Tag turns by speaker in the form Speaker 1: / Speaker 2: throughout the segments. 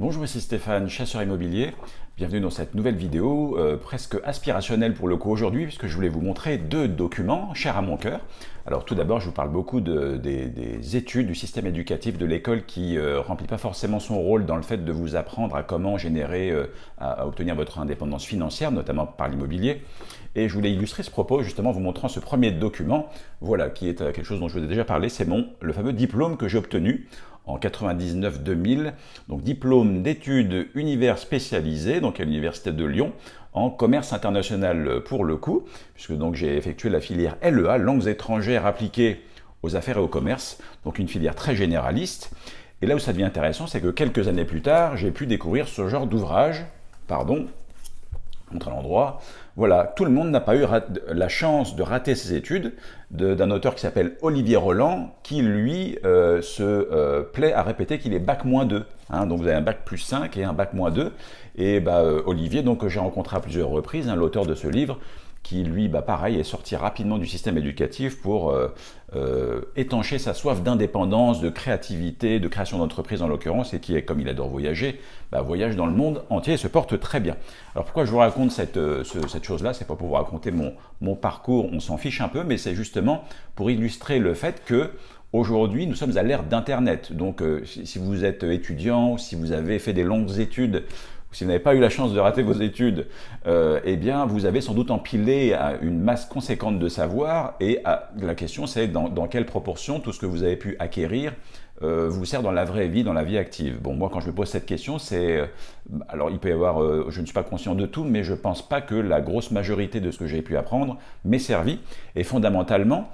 Speaker 1: Bonjour, ici Stéphane, chasseur immobilier. Bienvenue dans cette nouvelle vidéo, euh, presque aspirationnelle pour le coup aujourd'hui, puisque je voulais vous montrer deux documents chers à mon cœur. Alors tout d'abord, je vous parle beaucoup de, des, études du système éducatif de l'école qui euh, remplit pas forcément son rôle dans le fait de vous apprendre à comment générer, euh, à, obtenir votre indépendance financière, notamment par l'immobilier. Et je voulais illustrer ce propos justement en vous montrant ce premier document, voilà, qui est quelque chose dont je vous ai déjà parlé, c'est mon le fameux diplôme que j'ai obtenu en 99-2000, donc diplôme d'études univers spécialisé, donc à l'Université de Lyon, en commerce international pour le coup, puisque donc j'ai effectué la filière LEA, langues étrangères appliquées aux affaires et au commerce, donc une filière très généraliste. Et là où ça devient intéressant, c'est que quelques années plus tard, j'ai pu découvrir ce genre d'ouvrage, pardon, montre l'endroit. Voilà, tout le monde n'a pas eu la chance de rater ses études d'un auteur qui s'appelle Olivier Roland, qui lui euh, se euh, plaît à répéter qu'il est bac moins 2. Hein. donc vous avez un bac plus 5 et un bac moins 2. Et bah, euh, Olivier, donc j'ai rencontré à plusieurs reprises, hein, l'auteur de ce livre, qui lui, bah, pareil, est sorti rapidement du système éducatif pour euh, euh, étancher sa soif d'indépendance, de créativité, de création d'entreprise en l'occurrence, et qui, comme il adore voyager, bah, voyage dans le monde entier et se porte très bien. Alors pourquoi je vous raconte cette, euh, chose-là? C'est pas pour vous raconter mon, mon parcours, on s'en fiche un peu, mais c'est justement pour illustrer le fait que Aujourd'hui, nous sommes à l'ère d'Internet. Donc, si vous êtes étudiant, si vous avez fait des longues études si vous n'avez pas eu la chance de rater vos études, euh, eh bien, vous avez sans doute empilé une masse conséquente de savoir et la question c'est dans, quelle proportion tout ce que vous avez pu acquérir euh, vous sert dans la vraie vie, dans la vie active. Bon, moi, quand je me pose cette question, c'est... Euh, alors, il peut y avoir... je ne suis pas conscient de tout, mais je ne pense pas que la grosse majorité de ce que j'ai pu apprendre m'ait servi. Et fondamentalement,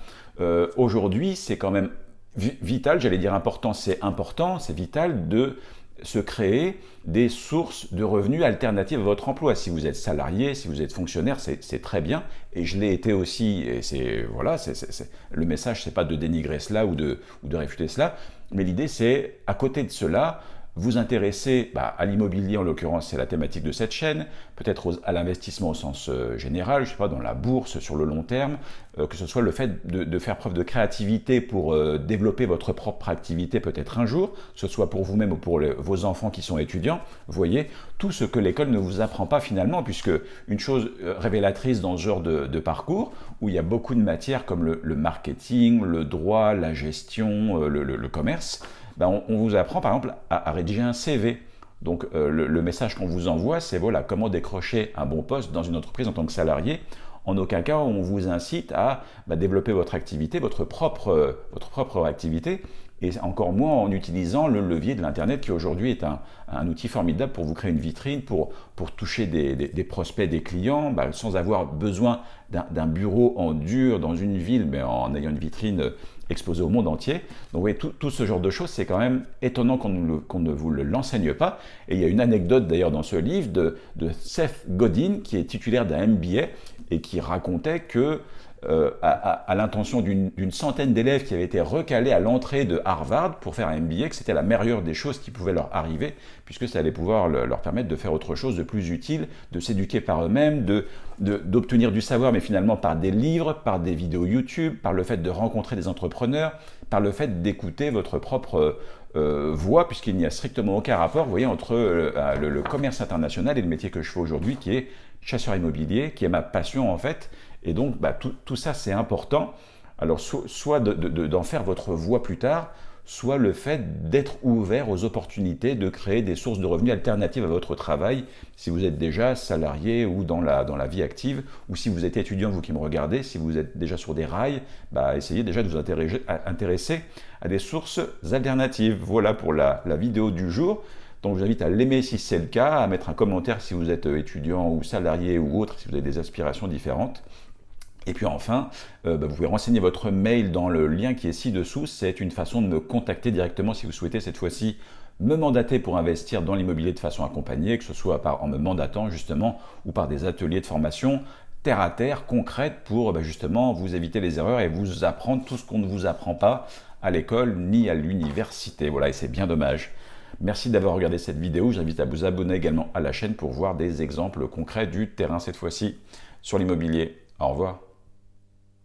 Speaker 1: aujourd'hui, c'est quand même vital, j'allais dire important, c'est important, c'est vital de se créer des sources de revenus alternatives à votre emploi. Si vous êtes salarié, si vous êtes fonctionnaire, c'est très bien. Et je l'ai été aussi. Et c'est voilà, le message, c'est pas de dénigrer cela ou de réfuter cela, mais l'idée, c'est à côté de cela, vous intéressez bah, à l'immobilier, en l'occurrence c'est la thématique de cette chaîne, peut-être à l'investissement au sens euh, général, je sais pas, dans la bourse sur le long terme, euh, que ce soit le fait de, faire preuve de créativité pour euh, développer votre propre activité peut-être un jour, que ce soit pour vous-même ou pour vos enfants qui sont étudiants, vous voyez, tout ce que l'école ne vous apprend pas finalement, puisque une chose révélatrice dans ce genre de, parcours, où il y a beaucoup de matières comme le, marketing, le droit, la gestion, le commerce, ben, on, vous apprend par exemple à, rédiger un CV. Donc euh, le, message qu'on vous envoie, c'est voilà comment décrocher un bon poste dans une entreprise en tant que salarié. En aucun cas on vous incite à bah, développer votre activité, votre propre, votre propre activité, et encore moins en utilisant le levier de l'Internet qui aujourd'hui est un, outil formidable pour vous créer une vitrine, pour, pour toucher des, prospects, des clients, bah, sans avoir besoin d'un bureau en dur dans une ville, mais en ayant une vitrine exposé au monde entier. Donc vous voyez, tout, ce genre de choses, c'est quand même étonnant qu'on ne vous l'enseigne pas. Et il y a une anecdote d'ailleurs dans ce livre de, de Seth Godin, qui est titulaire d'un MBA, et qui racontait que euh, à, l'intention d'une centaine d'élèves qui avaient été recalés à l'entrée de Harvard pour faire un MBA, que c'était la meilleure des choses qui pouvaient leur arriver, puisque ça allait pouvoir leur permettre de faire autre chose de plus utile, de s'éduquer par eux-mêmes, d'obtenir du savoir, mais finalement par des livres, par des vidéos YouTube, par le fait de rencontrer des entrepreneurs, par le fait d'écouter votre propre euh, voix, puisqu'il n'y a strictement aucun rapport, vous voyez, entre euh, le, commerce international et le métier que je fais aujourd'hui, qui est chasseur immobilier, qui est ma passion en fait, et donc, bah, tout, ça, c'est important. Alors, soit d'en faire votre voie plus tard, soit le fait d'être ouvert aux opportunités de créer des sources de revenus alternatives à votre travail, si vous êtes déjà salarié ou dans la, vie active, ou si vous êtes étudiant, vous qui me regardez, si vous êtes déjà sur des rails, bah, essayez déjà de vous intéresser à, des sources alternatives. Voilà pour la vidéo du jour. Donc je vous invite à l'aimer si c'est le cas, à mettre un commentaire si vous êtes étudiant ou salarié ou autre, si vous avez des aspirations différentes. Et puis enfin, euh, bah, vous pouvez renseigner votre mail dans le lien qui est ci-dessous. C'est une façon de me contacter directement si vous souhaitez cette fois-ci me mandater pour investir dans l'immobilier de façon accompagnée, que ce soit en me mandatant justement ou par des ateliers de formation terre à terre, concrète, pour bah, justement vous éviter les erreurs et vous apprendre tout ce qu'on ne vous apprend pas à l'école ni à l'université. Voilà, et c'est bien dommage. Merci d'avoir regardé cette vidéo. J'invite à vous abonner également à la chaîne pour voir des exemples concrets du terrain cette fois-ci sur l'immobilier. Au revoir.